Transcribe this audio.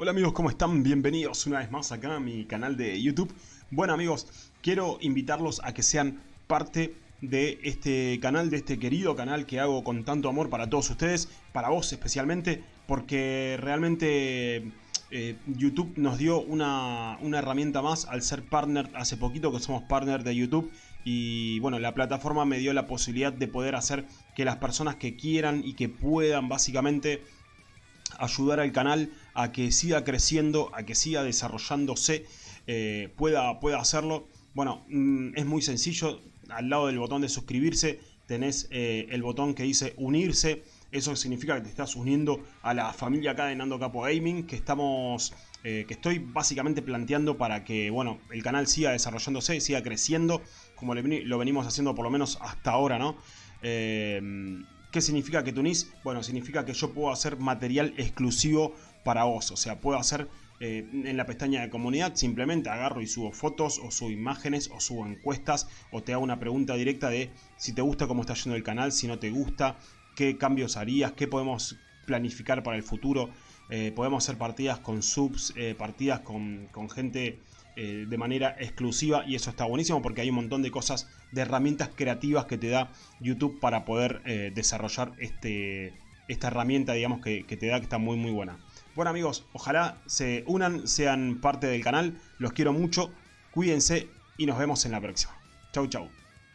Hola amigos, ¿cómo están? Bienvenidos una vez más acá a mi canal de YouTube. Bueno amigos, quiero invitarlos a que sean parte de este canal, de este querido canal que hago con tanto amor para todos ustedes, para vos especialmente, porque realmente eh, YouTube nos dio una, una, herramienta más al ser partner, hace poquito que somos partner de YouTube y bueno, la plataforma me dio la posibilidad de poder hacer que las personas que quieran y que puedan básicamente ayudar al canal a que siga creciendo, a que siga desarrollándose, eh, pueda, pueda hacerlo. Bueno, mm, es muy sencillo, al lado del botón de suscribirse tenés eh, el botón que dice unirse, eso significa que te estás uniendo a la familia acá de Nando Capo Gaming, que estamos, eh, que estoy básicamente planteando para que, bueno, el canal siga desarrollándose, siga creciendo, como lo venimos haciendo por lo menos hasta ahora, ¿no? ¿Qué significa que unís? Bueno, significa que yo puedo hacer material exclusivo para vos. O sea, puedo hacer eh, en la pestaña de comunidad, simplemente agarro y subo fotos o subo imágenes o subo encuestas o te hago una pregunta directa de si te gusta cómo está yendo el canal, si no te gusta, qué cambios harías, qué podemos planificar para el futuro. Eh, podemos hacer partidas con subs, eh, partidas con, con gente eh, de manera exclusiva y eso está buenísimo porque hay un montón de cosas, de herramientas creativas que te da YouTube para poder eh, desarrollar este, esta herramienta digamos que, que te da que está muy muy buena. Bueno amigos, ojalá se unan, sean parte del canal, los quiero mucho, cuídense y nos vemos en la próxima. Chau chau.